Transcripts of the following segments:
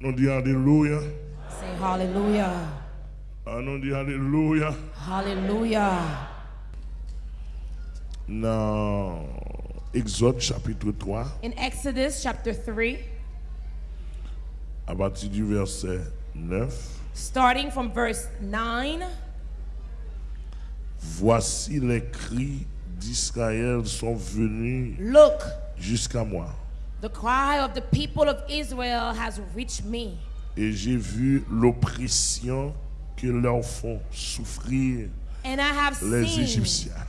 nous dit Alléluia. Say hallelujah. Ah, nous dit Alléluia. Hallelujah. Dans Exode chapitre 3, In Exodus chapter 3, à partir du verset 9, starting from verse 9, voici les cris d'Israël sont venus look, jusqu'à moi. The cry of the people of Israel has reached me. Et j'ai vu l'oppression que leur font souffrir And I have les seen Égyptiens.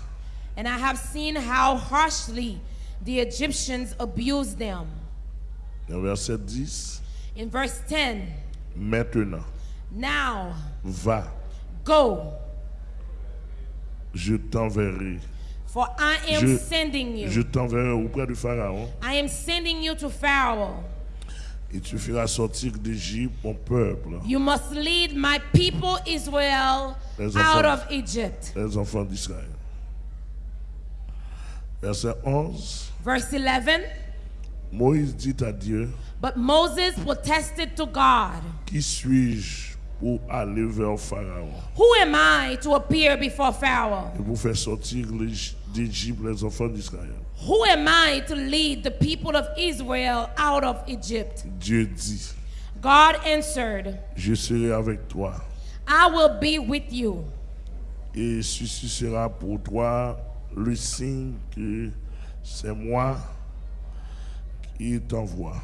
and I have seen how harshly the Egyptians abused them. Dans verset 10, In verse 10, maintenant, now va, go, je t'enverrai. For I am Je- sending you. Je t'enverrai auprès du Pharaon I am sending you to Pharaoh. et tu feras sortir d'Égypte mon peuple, You must lead my people Israel Les out enfants. of Egypt. les enfants d'Israël. Verset 11, Verse 11 Moïse dit à Dieu, But Moses protested to God, qui suis-je pour aller vers Pharaon Who am I to appear before Pharaoh? et pour faire sortir les- d'Égypte les enfants d'Israël Who am I to lead the people of Israel out of Egypt? Dieu dit, God answered, je serai avec toi I will be with you, et ceci sera pour toi le signe que c'est moi qui t'envoie.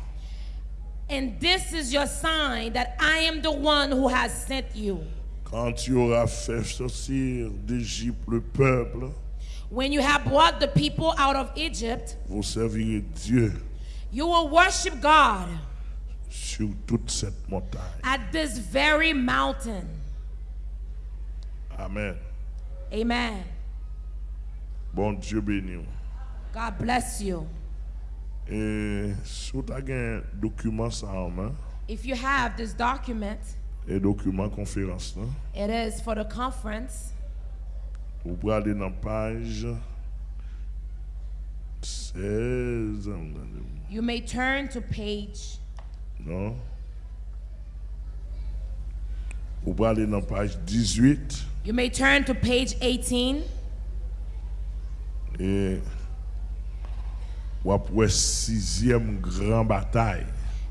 and this is your sign that I am the one who has sent you. Quand tu auras fait sortir d'Égypte le peuple, When you have brought the people out of Egypt, vous servirez Dieu you will worship God sur toute cette montagne. at this very mountain. Amen. Amen. Bon Dieu béni. God bless you. Et si tu as document ça en main, If you have this document, et document conférence, là, it is for the conference. Vous pouvez aller dans la page 16. You may turn to page Non? Vous pouvez aller dans la page 18 You may turn to page 18 et vous avez sixième grande bataille.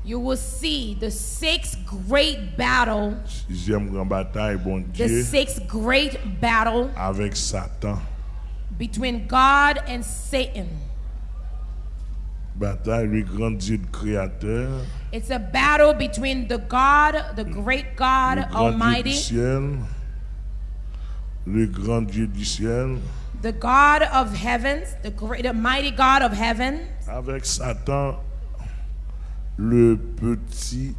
You will see the sixth great battle, Sixième grande bataille, bon the sixth great battle avec Satan. between God and Satan. Bataille, le grand Dieu créateur, It's a battle between the God, the great God le Almighty, ciel, le grand Dieu du ciel, the God of heavens, the great, the mighty God of heaven, avec Satan, le petit,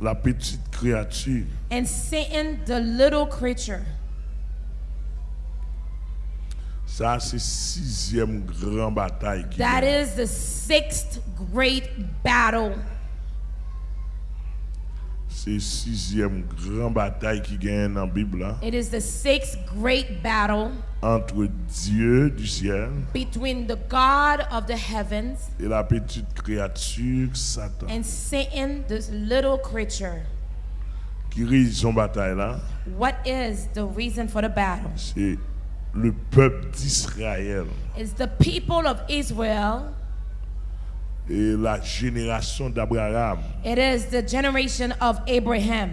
la petite créature. and Satan, the little creature. Ça, c'est sixième grande bataille. That is the sixth great battle. C'est sixième grande bataille qui gagne dans la Bible hein, It is the sixth great battle entre Dieu du ciel between the God of the heavens et la petite créature Satan. and Satan, this little creature. Qui réussit son bataille là, What is the reason for the battle? c'est le peuple d'Israël It's the people of Israel. Et la génération d'Abraham. It is the generation of Abraham.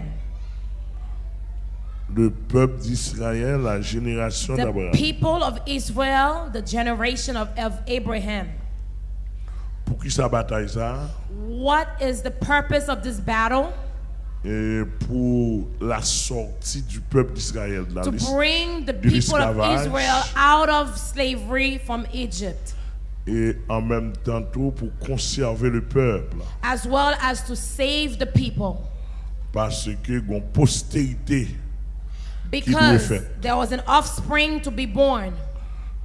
Le peuple d'Israël, la génération The d'Abraham. people of Israel, the generation of, of Abraham. Pour qui sa bataille ça? What is the purpose of this battle? Et pour la sortie du peuple d'Israël de la To bring the people of l'esclavage. Israel out of slavery from Egypt, et en même temps tout pour conserver le peuple as well as to save the people. parce que une postérité Because fait. there was an offspring to be born.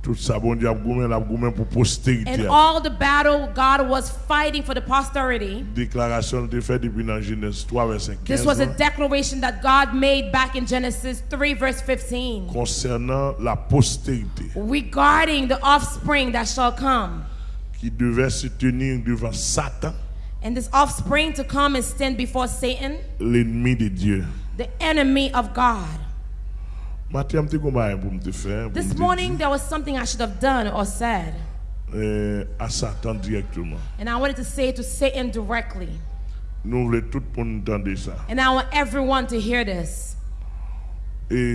Tout ça bon Dieu a goumé pour postérité And all the battle God was fighting for the posterity. déclaration de fait depuis dans Genèse 3 verset 15 This was a declaration that God made back in Genesis 3, verse 15, concernant la postérité regarding the offspring that shall come. qui devait se tenir devant Satan and this offspring to come and stand before Satan, l'ennemi de Dieu. the enemy of God. Matin, je vais pour me faire. pour This morning, there was something I should have done or said, eh, dire, à Satan directement. and I wanted to say it to Satan directly. Nous voulons tout le monde entendre ça. And I want everyone to hear this.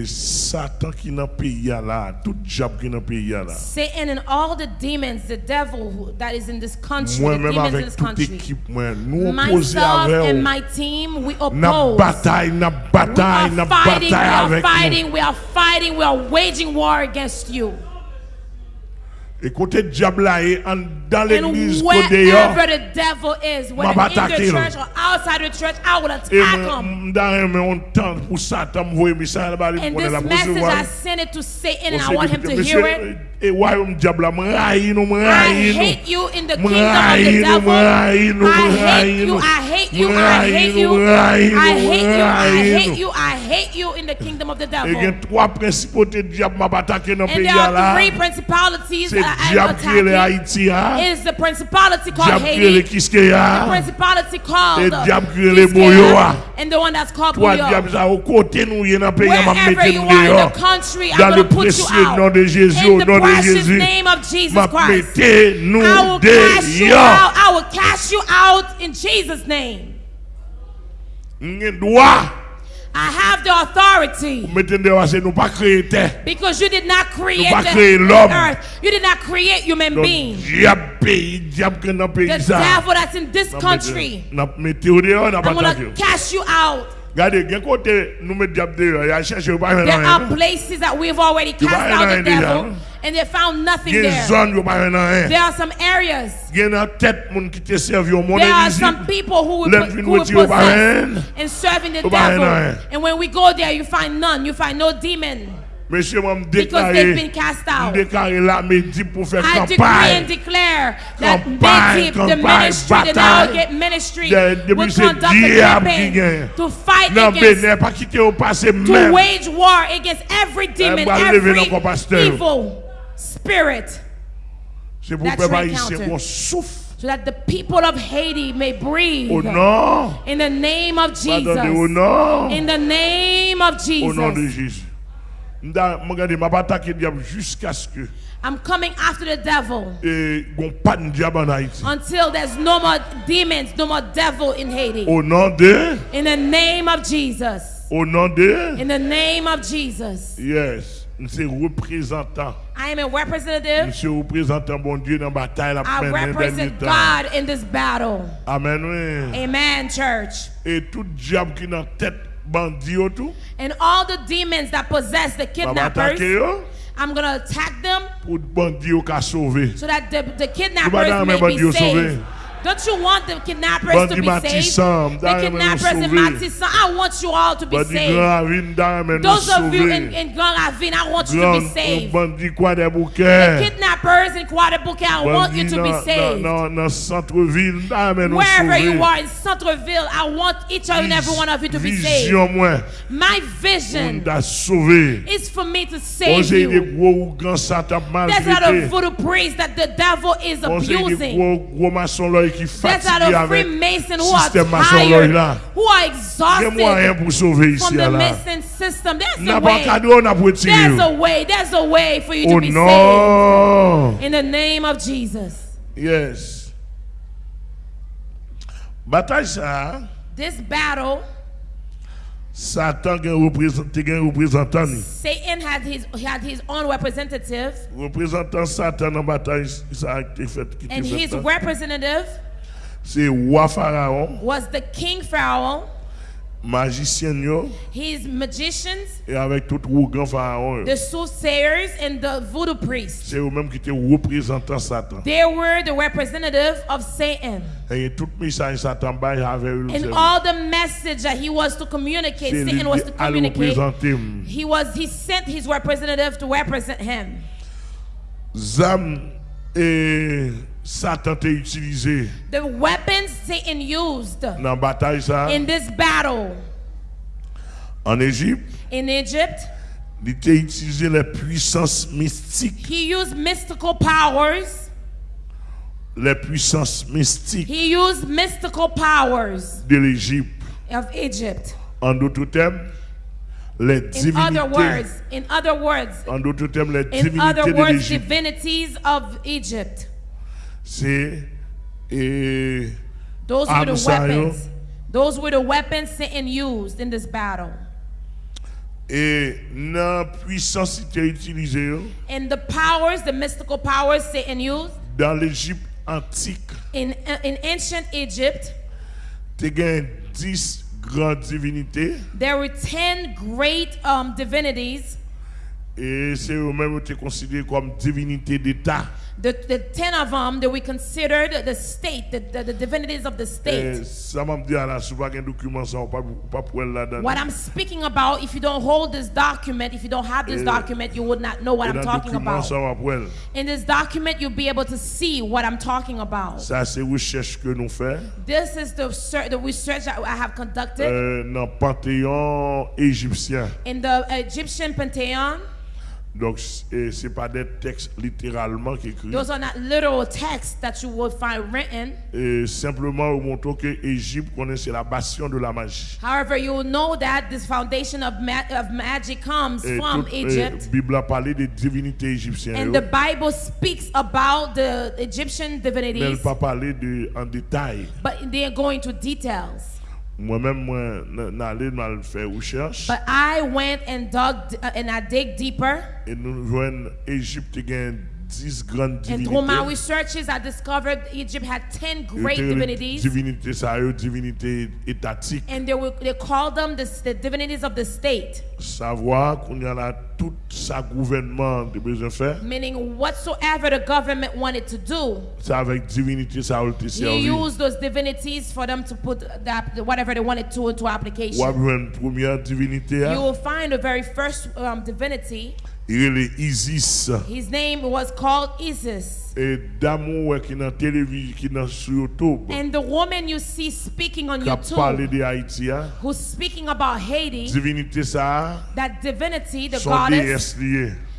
Satan qui dans pays là, tout diable qui dans pays là. Satan and all the demons, the devil who, that is in this country, the Moi-même demons in this country, équipe, moi, nous myself and my team, we N'a oppose. bataille, n'a We bataille, n'a are fighting, we are fighting, we are fighting, we are waging war against you. Et côté diable là, et en- dans And l'église, côté dehors, wherever the devil is, Ma whether in the attaquer, church or outside the church, I will et attack moi, him. dans un on temps pour Satan m'envoyer message là-bas, il And connaît this la message, I recevoir. send it to Satan and On I want sait him que, to monsieur, hear it. E wayoum diabla mwen rayi nou mwen rayi nou? I hate you in the kingdom of the devil. I hate you, I hate you, I hate you. I hate you, I hate you, I hate you in the kingdom of the e devil. E gen 3 prensipote diab mab atake nan peya la Se diab kele Haiti ya Diab kele Kiskeya. E diab kele Boyo ya And the one that's called Toi, diable, ça au côté nous, il y en a pays à mettre nous dehors. Dans le précieux nom de Jésus, au nom de Jésus, m'a mettez nous dehors. I will cast you out in Jesus name. Droit I have the authority mettez dehors c'est nous pas créer terre. because you did not create the, créer the l'homme. earth. You did not create human beings. diable pays, diable qui est dans le pays The devil that's in this country, N'a mettez au dehors, n'a pas I'm going to cast you out. Regardez, quel côté nous mettons diable dehors, il y a cherché pas There are places that we've already cast out the devil and they found nothing Il y a une there. zone yo pas rien. There are some areas. Il y a une tête moun qui te servi au monde There are some people who will, put, who will with possess and serving the devil. And when we go there, you find none. You find no demon Monsieur m'a because they've been déclaré, cast out. déclaré la midi pour faire I decree and campagne. declare that Campagne, the campagne, ministry, the bataille. De- depuis will conduct a diable qui campaign gagne. to fight Non, against, Bénin, pas quitter au passé to même. wage war against every eh, demon, bah, every evil spirit, C'est pour That's peuple right, counter. souffle. so that the people of Haiti may breathe. Au nom, In the name of pardonnez, au Jesus. nom, In the name of au nom de Jesus. I'm coming after the devil Haïti. until there's no more demons, no more devil in Haiti. In the name of Jesus. au nom de, In the name of Jesus. yes, c'est représentant. I am a representative. Monsieur représentant bon Dieu dans la bataille la I represent. God in this battle. Amen, oui. Amen, church. Et tout diable qui dans tête And all the demons that possess the kidnappers, I'm going to attack them pour bandit yo ka sauver. so that the, the kidnappers may be saved. Don't you want the kidnappers Bandi to be saved? The Madame, kidnappers in sauvé. Martissant, I want you all to be saved. grand ravine dans men nous Those of you in, in Grand Ravine, I want you to be saved. quoi. Kidnappers in Quadruple, I want you to be saved. dans dans centre-ville dans men nous Wherever you are in Centreville, I want each and every one of you to be saved. My vision is for me to save you. gros ou grands satan There's a lot of voodoo priests that the devil is On sait des abusing. Gros gros maçons là qui There's a lot fatigués of avec Freemasons who are système maçon là. who are a exhausted pour sauver from ici the là. Mason system. There's a N'a pas way. cadeau, n'a pas retiré. There's a way. There's a way for you to Oh be saved. In the name of Jesus. Yes. Bataille ça, This battle, Satan représenté représentant. Satan had his had his own representative, Représentant Satan dans bataille ça a fait and his representative C'est roi Pharaon, was the king Pharaoh, magicien yo his magicians, et avec tout rougan Pharaon. the soothsayers, and the voodoo priests. C'est eux même qui étaient représentant Satan. They were the representative of Satan. Et tout message Satan bail eux. And all the message that he was to communicate, Satan was to communicate. Mm. He was he sent his representative to represent him. Zam et Satan t'a utilisé The weapons Satan used dans bataille ça in this battle en Égypte. in Egypt, Il t'a utilisé les puissances mystiques, he used mystical powers, les puissances mystiques He used mystical powers de l'Égypte. of Egypt. En d'autres termes, les In other words, in other words, en d'autres termes, les in other words, divinities of Egypt. Those were the weapons. Those were the weapons Satan used in this battle. et dans puissance qui était utilisée And the powers, the mystical powers Satan used dans l'Égypte antique, in, in ancient Egypt, tu as 10 grandes divinités there were 10 great um, divinities. et c'est eux-mêmes qui considérés comme divinités d'État. The, the 10 of them that we considered the state, the, the, the divinities of the state. Eh, ça m'a dit à la sous pas un document ça on pas pas pour elle là-dedans. What I'm speaking about, if you don't hold this document, if you don't have this Eh, document, you would not know what eh, I'm talking about. ça on va pour elle. In this document, you'll be able to see what I'm talking about. Ça c'est recherche que nous faisons This is the, the research that I have conducted eh, dans le panthéon égyptien. in the Egyptian pantheon. Donc et c'est pas des textes littéralement qui écrits. Those are not literal texts that you will find written. Et simplement on montre que Égypte connaissait la bastion de la magie. However, you will know that this foundation of, ma- of magic comes Et from toute, Egypt. euh, Bible a parlé des divinités égyptiennes. And the Bible speaks about the Egyptian mais elle divinities, pas parlé de, en détail. but they are going to details. Moi-même, moi, n'allais mal faire recherche. But I went and dug uh, and I dig deeper. Et nous voyons Égypte a 10 grandes And through my researches, I discovered Egypt had 10 great divinities. Divinité, ça divinité étatique. And they, were, they called them the, the divinities of the state, Savoir qu'on y a là tout sa gouvernement de besoin faire. meaning whatsoever the government wanted to do, C'est avec divinité ça a été he servi. used those divinities for them to put that, whatever they wanted to into Ou application. une première divinité, You will find the very first um, divinity. Il est Isis. His name was called Isis. Et d'amour qui dans télévision, qui dans sur YouTube, And the woman you see speaking on qui a parlé YouTube, de Haïti, who's speaking about Haiti, divinité ça, that divinity, the goddess,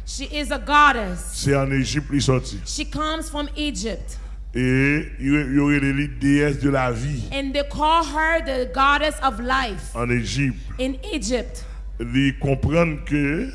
she is a goddess. C'est en Égypte qui sorti. She comes from Egypt. Et il aurait les de la vie And they call her the goddess of life en Égypte. in Egypt. Ils comprennent que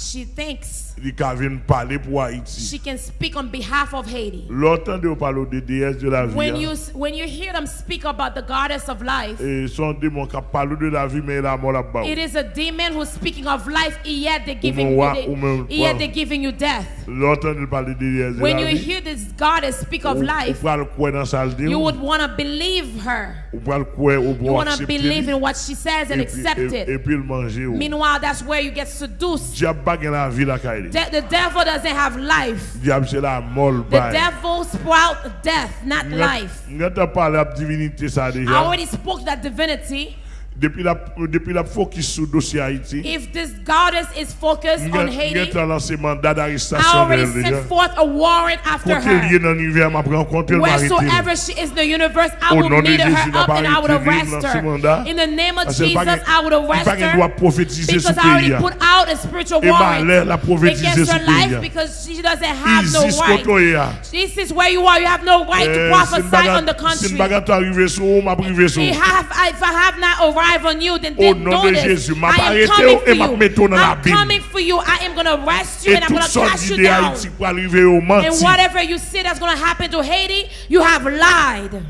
She thinks ils viennent parler pour Haïti. she can speak on behalf of Haiti. L'autant de parler des déesses de la vie. When you when you hear them speak about the goddess of life, eh, Et son démon qui parle de la vie, mais la mort là-bas. it is a demon who's speaking of life, yet they're giving you, yet they're giving you death. L'autant de parler des déesses de When you hear this goddess speak of life, ou le croire dans sa you would want to believe her. Ou le croire ou You want to believe in what she says and accept it. puis le manger. ou. Meanwhile, that's where you get seduced. Diable pas gagne la vie la caille. De- the devil doesn't have life. Diable c'est la mort The devil sprout death, not life. Nous avons parlé de la divinité ça I already spoke that divinity. Depuis la depuis la focus sur le dossier Haïti. If this goddess is focused on Haiti, I already sent forth a warrant after her. est dans l'univers, m'a rencontré le marité. Wheresoever she is in the universe, I will meet her up and I would arrest vive dans ce her. In the name of Jesus, I would arrest pas gagne droit her. Because I already put out a spiritual warrant la prophétiser against her life because she doesn't have no right. This is where you are. You have no right to Eh, prophesy on the country. une bagarre arrivé sur vous, m'a privé sur If vous. I, have, if I have not arrived on you, then, Au then nom de notice. Jésus, I am coming et for you. dans la I'm coming for you. I am going to arrest you Et and I'm going to cast you down. Haïti pour arriver au And whatever you see that's going to happen to Haiti, you have lied.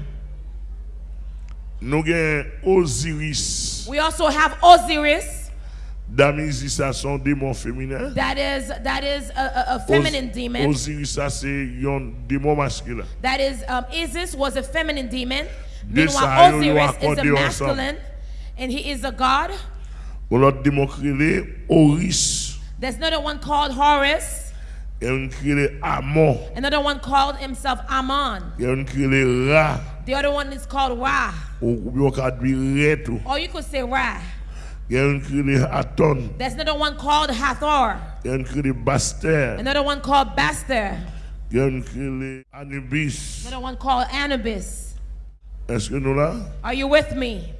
Nous Osiris. We also have Osiris. Damisis, ça son démon féminin. That is that is a, a, a feminine Os- demon. Osiris, ça c'est un démon masculin. That is um, Isis was a feminine demon. De Meanwhile, ça, yo, yo Osiris is a accordé ensemble. And he is a god. Ou l'autre démon créé Oris. There's another one called Horus. Il y a créé Amon. Another one called himself Amon. Il y a créé Ra. The other one is called Ra, Ou bien on dit Reto. or you could say Ra. Il y a un créé Aton. There's another one called Hathor. Il y a un créé Baster. Another one called Baster. Il y a un créé Anubis. Another one called Anubis. Est-ce que nous là? Are you with me?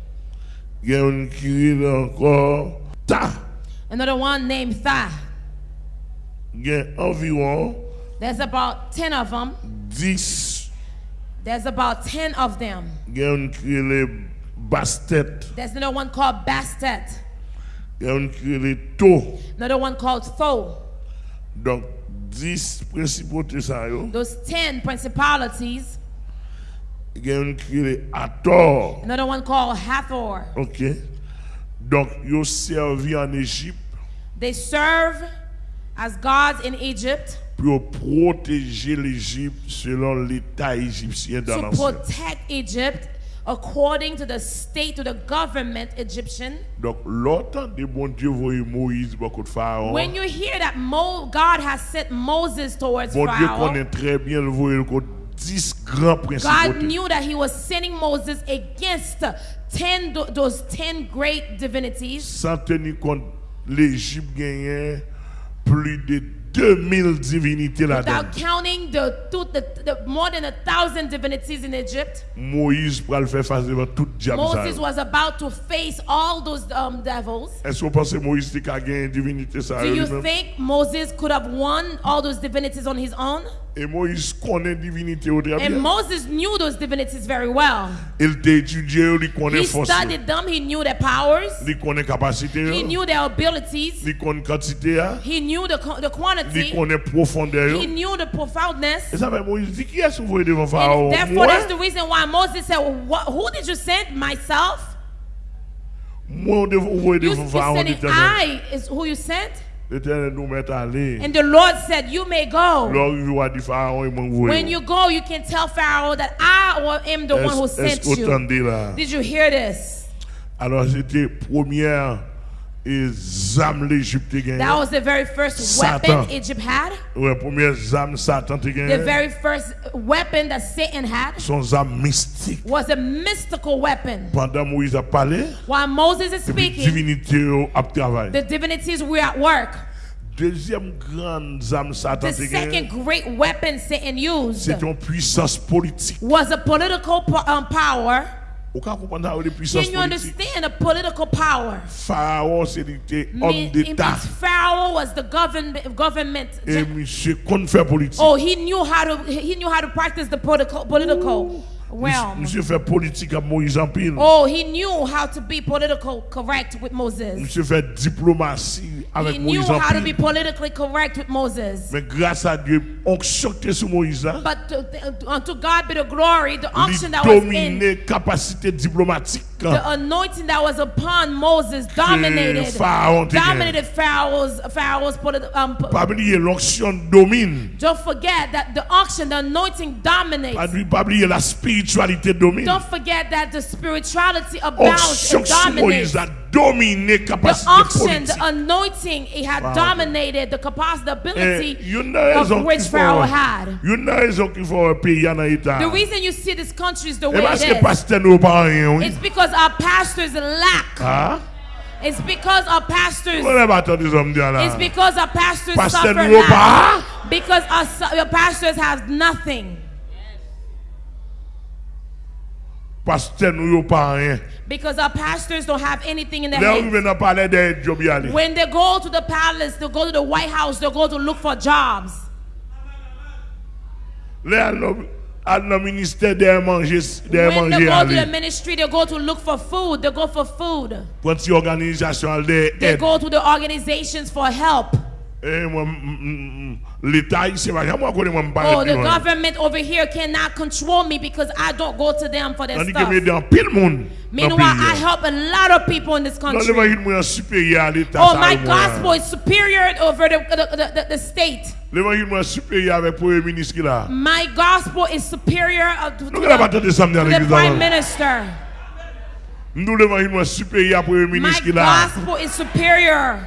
Another one named Tha. Il y a environ There's about 10 of them. 10 There's about 10 of them. gen yon krele bastet, There's another one called Bastet, gen yon krele to. another one called Tho. Donk, 10 prinsipote Those 10 principalities, gen yon krele ator. another one called Hathor. Ok? Donk, yo servi an Egypt They serve as gods in Egypt pou yo proteje l'Egypte selon l'Etat egyptien dan to protect Egypt according to the state, to the government Egyptian. Donk, lotan de bon Diyo voye Moïse bakot Pharaon, When you hear that Mo, God has sent Moses towards bon Pharaoh, konen tre bien l voye l kot 10 gran God knew that he was sending Moses against 10 those 10 great divinities. San teni kont l'Egypte genyen plu de 2000 divinite la den. Without counting the, the, the more than a thousand divinities in Egypt, Moïse pral fè fase devan tout diab sa Moses was about to face all those um, devils. Est-ce que vous pensez Moïse genyen divinite sa Do you think Moses could have won all those divinities on his own? Et Moïse divinite yo tre And. Moses knew those divinities very well. Il te etudye yo, li He studied them, he knew their powers, kapasite he knew their abilities, kantite he knew the, the quantity, profondeur he knew the profoundness. Et ça fait Moïse dit qui est-ce que devant Pharaon? And therefore, that's the reason why Moses said, "What- Who did you send? Myself? moi, voyez You, devant you Pharaon said. I is who you sent? L'éternel nous met aller. And the Lord said, You may go. Lors il va dire Pharaon, il m'a When you go, you can tell Pharaoh that I am the one who sent est-ce que vous you. Did you hear this? Alors c'était première That was the very first Satan. weapon Egypt had. Ouais, première zam Satan te The very first weapon that Satan had Son zam mystique. was a mystical weapon. Pendant Moïse a parlé, While Moses is speaking, divinité yo a travaillé. the divinities were at work. Deuxième grande zam Satan The second great weapon Satan used c'est une puissance politique. was a political um, power. Vous comprenez comprendre ça, les puissances Can you understand the political power? Pharaon, c'était homme d'État. Pharaoh was the government. government Et monsieur politique. oh, he knew how to he knew how to practice the political political realm. Monsieur fait politique à Moïse en pile. Oh, he knew how to be political correct with Moses. Monsieur fait diplomatie avec He knew Moïse en how to be pile. politically correct with Moses. Mais grâce à Dieu, onction qui sur Moïse là, But to, to- unto God be the glory, the unction that was in, capacité diplomatique. The anointing that was upon Moses dominated, dominated Pharaoh's Pharaoh's um, p- Pas oublier l'onction domine. Don't forget that the auction, the anointing dominates. oublier- pas oublier la spiritualité domine. Don't forget that the spirituality abounds and dominates. Moïse a dominé The capacité unction, politique. the anointing, it had Wow. dominated the capacity, the Et ability une raison of which qu'il Pharaoh faut, had. une raison qu'il faut un pays en état. The reason you see this country is the Et way it is. nous rien, oui. It's because our pastors lack. Ah? It's because our pastors. On n'a pas entendu des hommes dire là. It's because our pastors Pasteur suffer lack. Because our, our pastors have nothing. Because our pastors don't have anything in their hands. on vient parler des jobs y aller. When they go to the palace, they go to the White House, they go to look for jobs. Là nous à nos ministères des manger des When they go to the ministry, they go to look for food. They go for food. Pour une organisation They go to the organizations for help. Moi mm, mm, mm, l'état ici va moi connais moi me Oh, the government over here cannot control me because I don't go to them for their stuff. me dans pile monde. Meanwhile, I help a lot of people in this country. l'évangile moi supérieur à l'état Oh, my gospel is superior over the, the, the, the, state. L'évangile moi supérieur avec premier ministre qui là. My gospel is superior uh, to, to Nous n'avons pas the, entendu samedi à to the prime minister. Nous l'évangile moi supérieur à premier My ministre qui là. gospel is superior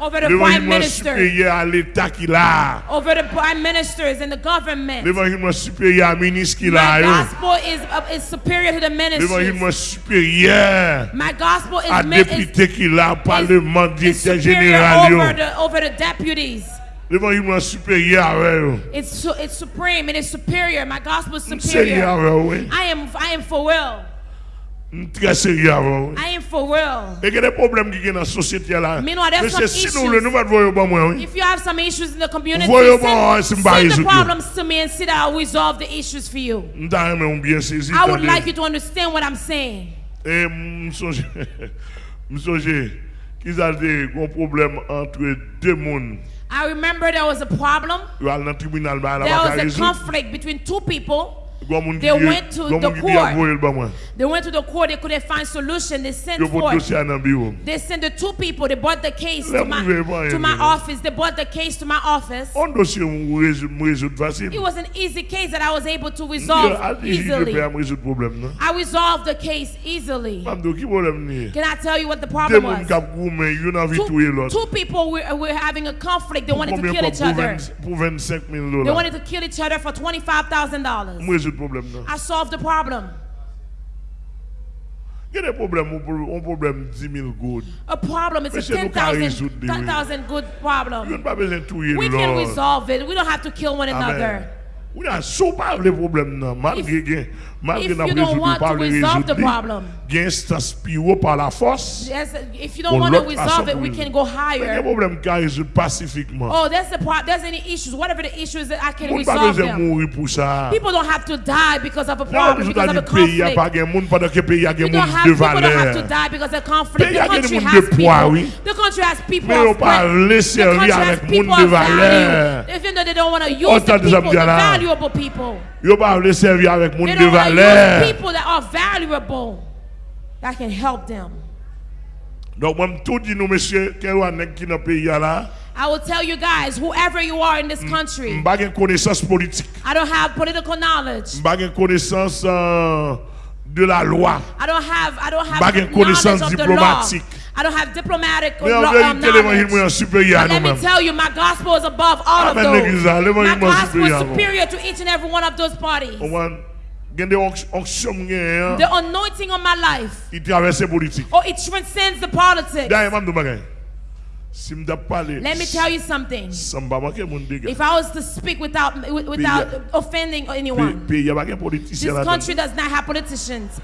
over the prime minister, supérieur à l'état qui là. over the prime ministers and the government. L'évangile supérieur à ministre qui My gospel is uh, is superior to the L'évangile supérieur My gospel à is, is, député qui là, parlement, is directeur superior général. over the over the deputies. L'évangile supérieur. It's su- it's supreme. It is superior. My gospel is superior. I am I am for will. Très sérieux avant. I am for real. Et des problèmes qui sont dans la société là? Monsieur, some si nous issues. nous voir pas moi. If you have some issues in the community, Voyons si m'ba send the résoudre. problems to me and see that I'll resolve the issues for you. Bien. I would like you to understand what I'm saying. Et me songe, me songe qu'ils ont des gros problèmes entre deux mondes. I remember there was a problem. Le There was a résoudre. conflict between two people. Gros monde qui They went to the monde qui dit court. envoyer le bah, moi. They went to the court. They couldn't find solution. They sent Yo porte for. dossier dans le bureau. They sent the two people. They brought the case to my to my office. They brought the case to my office. On dossier me résoudre me résoudre facile. It was an easy case that I was able to resolve à dire, je easily. peux me résoudre problème non. I resolved the case easily. Mam do qui problème ni? Can I tell you what the problem was? qui goumé, yo nan vi tuer Two, two people were, were having a conflict. They wanted to kill each other. 20 pour 25 000 They wanted to kill each other for $25,000. résoudre le problème. I solved the problem. Quel est le problème Un problème 10 000 gouttes. A problem is Monsieur a 10,000 10, good problem. We can resolve it. We don't have to kill one Amen. another. We are so pas le problème, malgré malgré if nan you don't rezout want pa to vle resolve the rezout li, problem. gen instance pi ou par la force, Yes, if you don't On want to look at resolve it, some we reason. can go men gen higher. problem ka rezout pasifikman. Oh, that's the part. There's any issues, whatever the issues that I can Moun pa resolve beze them. mouri pou sa. People don't have to die because of a Nan problem, rezout because a of a di peyi a conflict. pa gen moun, padan ke peyi a You gen don't moun have, de people don't have to valer. die because of conflict. Pays The a gen country moun has de poids, people. oui. The country has people Men yo of pa value. le The servi country has avèk people moun de of value. valer. Even though they don't want to use Autant the de people, the Zambia là. valuable people. Yo pa vle servi avèk moun They de don't want to use valer. people that are valuable that can help them. Donk mwen tout di nou mesye, ken wan nek ki nan peyi a la, I will tell you guys, whoever you are in this country, mba gen konesans politik. I don't have political knowledge. Mba gen konesans euh, de la loi. I don't have I don't have Pas une knowledge connaissance of the law. I don't have diplomatic law, um, verite l'évangile mwen knowledge. But let me tell you, my gospel is above all of Amen, l'église là, those. My gospel is supérieur à nou. superior to each and every one of those parties. Ouwan, gen de onksyon mwen gen, The anointing on my life, oh, it transcends the politics. Da yon mam do bagay. Si mda pale, Let me tell you something. san ba manke moun dega. If I was to speak without without offending anyone, Pe yon bagen politisyen this country does not have politicians.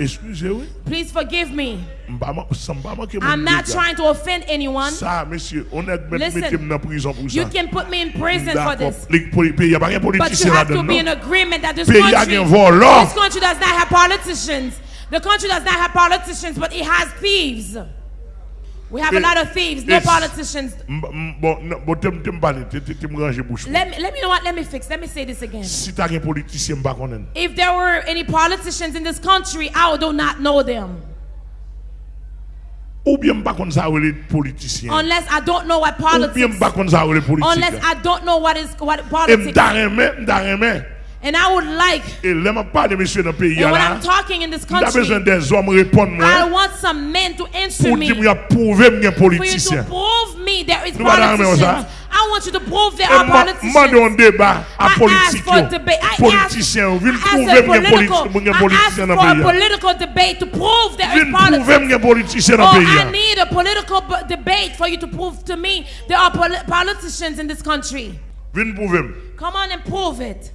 Wè, Please forgive me. mba man- san ba manke I'm not trying to offend anyone. Sa, mesye, on met Listen, prison pou You can put me in prison for this. Pe yon bagen But you have to be in agreement that this country, this country does not have politicians. The country does not have politicians, but it has thieves. We have a lot of thieves, no politicians. Let me, let me know what. Let me fix. Let me say this again. Si ta gen politisyen mba konen. If there were any politicians in this country, I do not know them. Ou bien mba kon sa wele politisyen. Unless I don't know what politics. mba kon sa wele Unless. I don't know what is what politics. Mda reme, mda reme. And I would like. Lèman pale mesye nan peyi And when. I'm talking in this country, bezwen den zom I want some men to answer me. for you to prove me there is Nou ba nan politicians. reme ou sa? I want you to prove there are politicians. deba ask for yo. debate. I Politisyen yo. Vin ask, I pouve ask political, I ask for a political debate to prove there is politics. mwen Oh, I need a political debate for you to prove to me there are politicians in this country. Vin pouve mwen. Come on and prove it.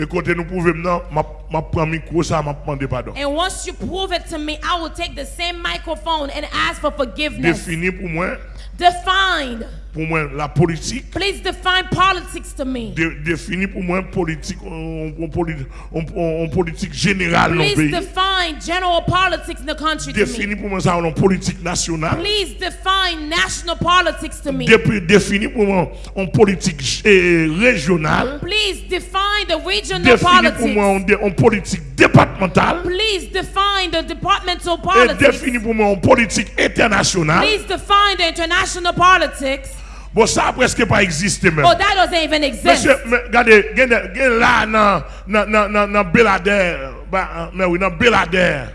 E kote nou pouve mwen nan, ma- ma pran mikro sa, ma pande padon. And once you prove it to me, I will take the same microphone and ask for forgiveness. Defini pou mwen, Define. Pou mwen la politik. Please define politics to me. De, defini pou mwen politik, on, on, politi- on, on, on politik jeneral nan Please peyi. define general politics in the country to me. Defini pou mwen sa on politik nasyonal. Please define national politics to me. Depi defini pou mwen on politik eh, regional. Please define the regional Defini pou politics. mwen on, de, on politik departemental. Please define the departmental E politics. defini pou mwen on politik internasyonal. Please define the international politics. Bon sa preske pa eksiste men. Oh, that doesn't even exist. Mese, men, gade, gen, gen la nan, nan, nan, nan, nan Belladère, ba, men oui, nan Belladère.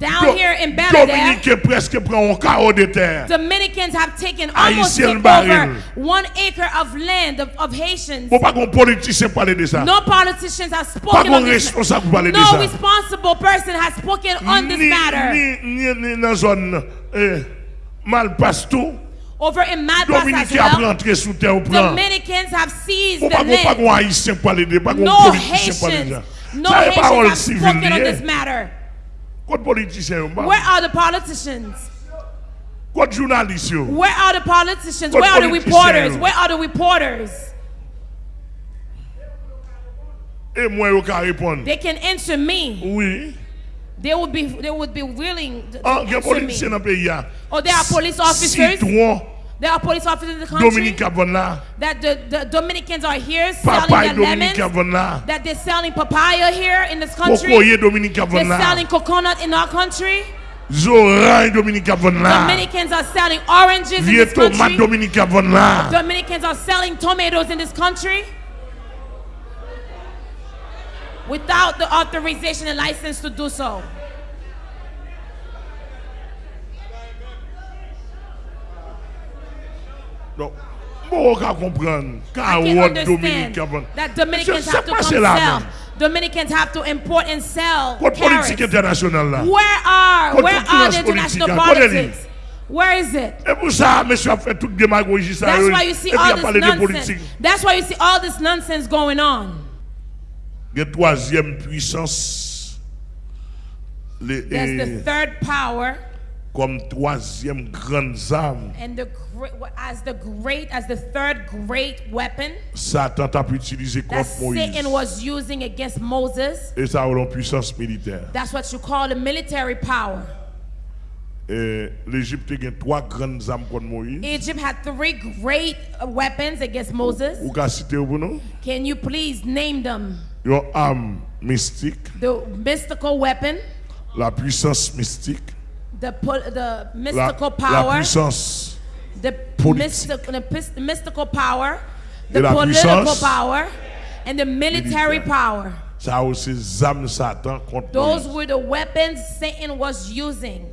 Down Do- here in Belladère, Dominike preske pran on kao de ter. Dominicans have taken almost Haïtien taken baril. over one acre of land of, of Haitians. Bon pa kon politisyen pale de sa. No politicians have Pa spoken kon on this. responsable pale de No sa. responsible person has spoken on this Ni, matter. ni, ni, ni nan zon eh, Malpastou, Over in bus as well. rentré sous terre au plan. Dominicans have seized the pas qu'on pas land. qu'on haïtien parler de, pas qu'on No politicien parler de. Haitians, no Ça est parole Haitians have spoken on this matter. Code politicien yo, mbak. Where are the politicians? Code journaliste yo. Where are the politicians? Where are the reporters? Where are the reporters? Et moi yo ka répondre. They can answer me. They would be they would be willing to, to Ah, answer me. politicien dans pays ya. Oh, there are police officers. There are police officers in the country Dominique Avon that the, the Dominicans are here selling Papa their Dominique lemons. That they're selling papaya here in this country. Cocoyer Dominique Avon They're selling coconut in our country. Dominique Avon là. Dominicans are selling oranges in Vieux this country. Dominique. Dominicans are selling tomatoes in this country without the authorization and license to do so. On ka comprendre. Car I can what understand Avon. that Dominicans have to pas come c'est là sell. Dominicans have to import and sell Code carrots. international là. Where are where are the international politics? Where is it? Et pour ça, monsieur a fait toute démagogie ça. That's why you see all this nonsense. That's why you see all this nonsense going on. La troisième puissance. Les, There's the third power comme troisième grande arme, and the as the great as the third great weapon Satan t'a contre Moïse. Satan was using against Moses. Et ça a une puissance militaire. That's what you call a military power. Et L'Égypte a trois grandes armes contre Moïse. Egypt had three great weapons against Moses. Can you please name them? Une arme mystique, The mystical weapon, la puissance mystique, the the la, mystical la power, puissance the mystical, the mystical power, the la political puissance power, and the military militaire. power. Ça aussi les Satan contre Those were the weapons Satan was using.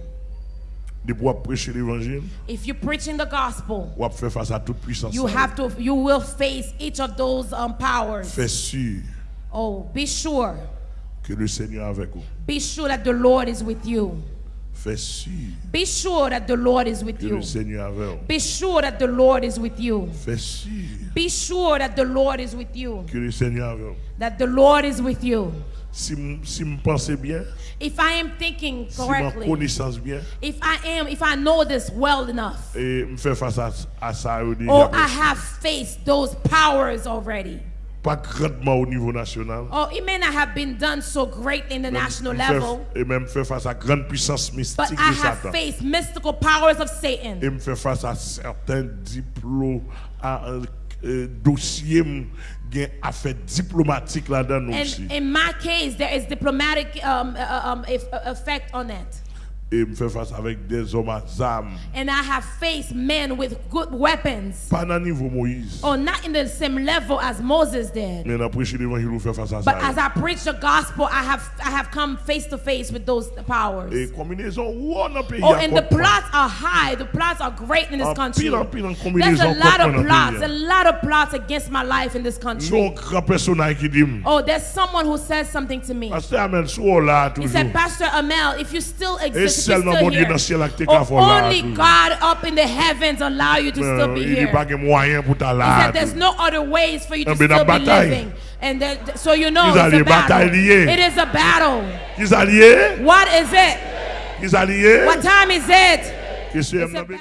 De pouvoir prêcher l'évangile, If you're preaching the gospel, ou faire face à toute puissance. you have to, you will face each of those um, powers. Oh, be sure, que le Seigneur est avec vous. be sure that the Lord is with you. Fais sûr Be sure that the Lord is with que you. le Seigneur est avec vous. Be sure that the Lord is with you. Fais sûr Be sure that the Lord is with you. que le Seigneur est avec vous. That the Lord is with you. Si si me pensez bien, If I am thinking si ma correctly, connaissance bien, if I am, if I know this well enough, et me faire face à, à ça, or I have faced those powers already. Pas grandement au niveau national. Oh, it may not have been done so great in the national level, et même faire face à grande puissance but mystique I de have Satan. faced mystical powers of Satan. Et me faire face à certains diplômes, à euh, euh, dossiers, affaires diplomatiques là-dedans And aussi. in my case, there is diplomatic um, uh, um, eff- effect on it. Et me faire face avec des hommes à armes. And I have faced men with good weapons. Pas dans niveau Moïse. Oh, not in the same level as Moses did. Mais dans prêcher l'évangile, on fait face à But ça. as I preach the gospel, I have I have come face to face with those powers. Et combinaison, où on a Oh, and the plots are high. The plots are great in this En country. pile, en pile, There's a lot of plots, a lot of plots against my life in this country. Non, grand personnage qui dit, Oh, there's someone who says something to me. Pasteur Amen, sou là He said, Pastor Amel, if you still exist, seulement mon Dieu here, dans le ciel a été oh, là. only. God up in the heavens allow you to still Euh, be Il n'y here. a pas de moyen pour ta He said there's no other ways for you to still be living. And that, so you know it's a battle. It is a battle. What is it? What time is it? It's a battle.